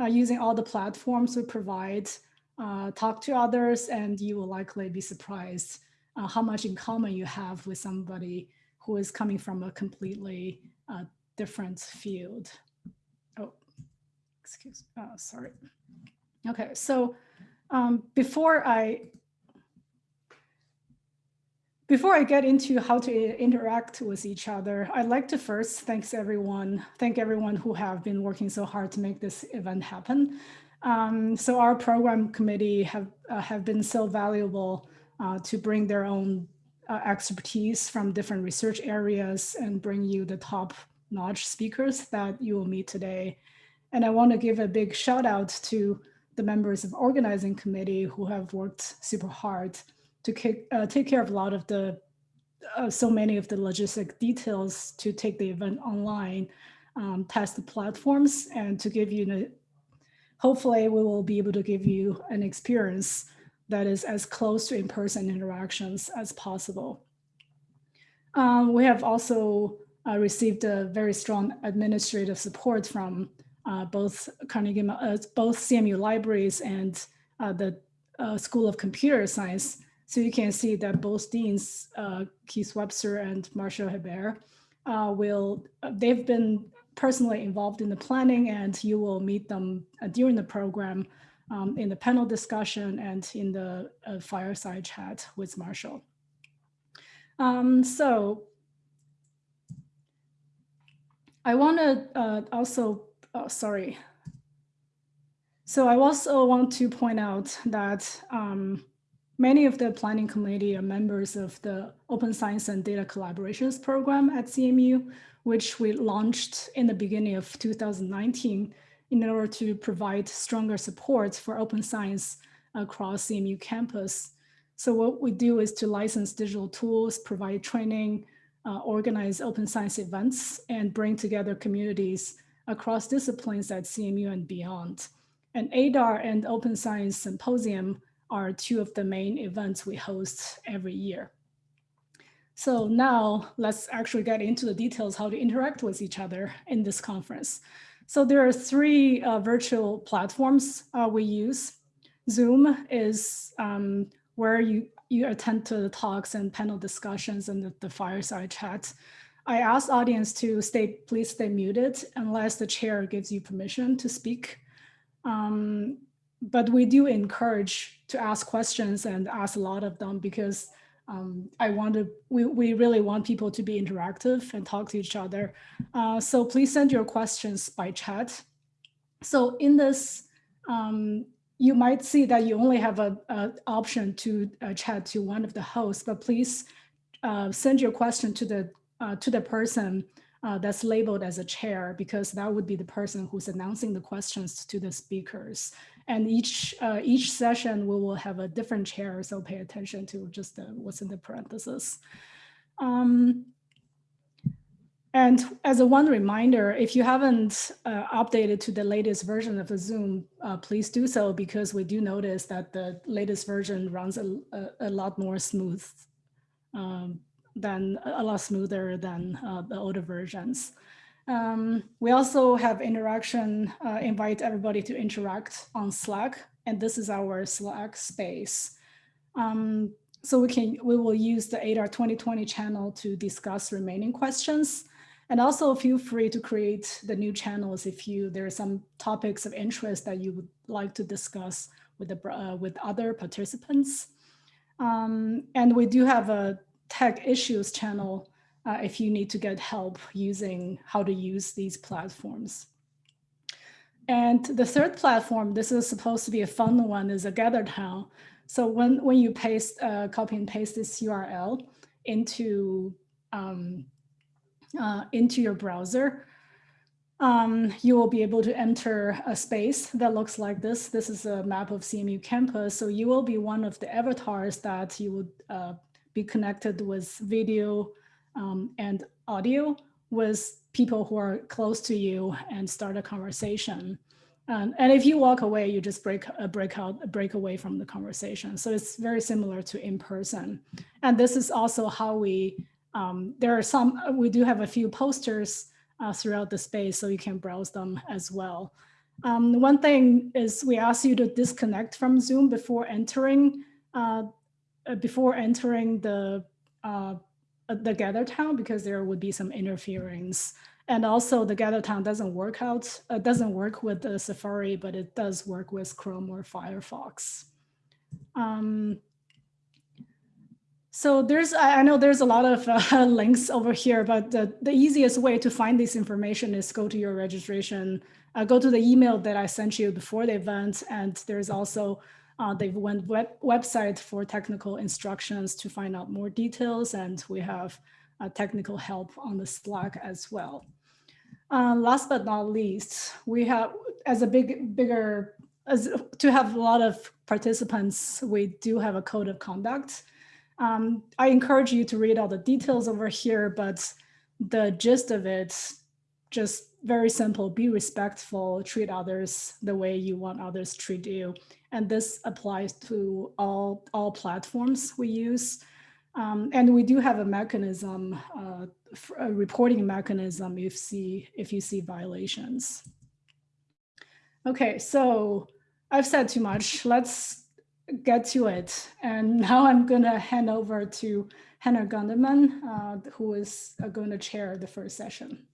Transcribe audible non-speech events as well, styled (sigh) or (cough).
uh, using all the platforms we provide, uh, talk to others, and you will likely be surprised uh, how much in common you have with somebody who is coming from a completely uh, different field. Oh, excuse, uh, sorry. Okay, so um, before I before I get into how to interact with each other, I'd like to first thanks everyone, thank everyone who have been working so hard to make this event happen. Um, so our program committee have, uh, have been so valuable uh, to bring their own uh, expertise from different research areas and bring you the top notch speakers that you will meet today. And I want to give a big shout out to the members of organizing committee who have worked super hard to uh, take care of a lot of the, uh, so many of the logistic details to take the event online, um, test the platforms and to give you, the, hopefully we will be able to give you an experience that is as close to in-person interactions as possible. Um, we have also uh, received a very strong administrative support from uh, both Carnegie, uh, both CMU libraries and uh, the uh, School of Computer Science so you can see that both deans, uh, Keith Webster and Martial Hebert, uh, will, uh, they've been personally involved in the planning and you will meet them uh, during the program um, in the panel discussion and in the uh, fireside chat with Martial. Um, so I want to uh, also, oh, sorry. So I also want to point out that um, Many of the planning committee are members of the Open Science and Data Collaborations program at CMU, which we launched in the beginning of 2019 in order to provide stronger support for open science across CMU campus. So what we do is to license digital tools, provide training, uh, organize open science events, and bring together communities across disciplines at CMU and beyond. And AIDR and Open Science Symposium are two of the main events we host every year. So now let's actually get into the details how to interact with each other in this conference. So there are three uh, virtual platforms uh, we use. Zoom is um, where you, you attend to the talks and panel discussions and the, the fireside chat. I ask audience to stay, please stay muted unless the chair gives you permission to speak. Um, but we do encourage to ask questions and ask a lot of them because um, I want to, we, we really want people to be interactive and talk to each other. Uh, so please send your questions by chat. So in this, um, you might see that you only have a, a option to uh, chat to one of the hosts, but please uh, send your question to the uh, to the person uh, that's labeled as a chair because that would be the person who's announcing the questions to the speakers. And each uh, each session we will have a different chair, so pay attention to just the, what's in the parentheses. Um, and as a one reminder, if you haven't uh, updated to the latest version of the Zoom, uh, please do so because we do notice that the latest version runs a, a, a lot more smooth um, than a lot smoother than uh, the older versions. Um, we also have interaction, uh, invite everybody to interact on Slack, and this is our Slack space. Um, so we can we will use the AIDR 2020 channel to discuss remaining questions. And also feel free to create the new channels if you there are some topics of interest that you would like to discuss with the uh, with other participants. Um, and we do have a tech issues channel uh, if you need to get help using how to use these platforms. And the third platform, this is supposed to be a fun one, is a GatherTown. So when, when you paste, uh, copy and paste this URL into, um, uh, into your browser, um, you will be able to enter a space that looks like this. This is a map of CMU campus. So you will be one of the avatars that you would uh, be connected with video, um, and audio with people who are close to you and start a conversation. Um, and if you walk away, you just break a break out, break away from the conversation. So it's very similar to in person. And this is also how we, um, there are some, we do have a few posters uh, throughout the space, so you can browse them as well. Um, one thing is we ask you to disconnect from Zoom before entering uh, uh, before entering the uh, the gather town because there would be some interference. And also the gather town doesn't work out, uh, doesn't work with the Safari, but it does work with Chrome or Firefox. Um, so there's, I know there's a lot of uh, (laughs) links over here, but the, the easiest way to find this information is go to your registration, uh, go to the email that I sent you before the event. And there's also uh, they've went web website for technical instructions to find out more details, and we have uh, technical help on the Slack as well. Uh, last but not least, we have as a big bigger as to have a lot of participants, we do have a code of conduct. Um, I encourage you to read all the details over here, but the gist of it, just very simple, be respectful, treat others the way you want others to treat you. And this applies to all, all platforms we use. Um, and we do have a mechanism, uh, a reporting mechanism if, see, if you see violations. Okay, so I've said too much. Let's get to it. And (laughs) now I'm going to hand over to Hannah Gunderman, uh, who is uh, going to chair the first session.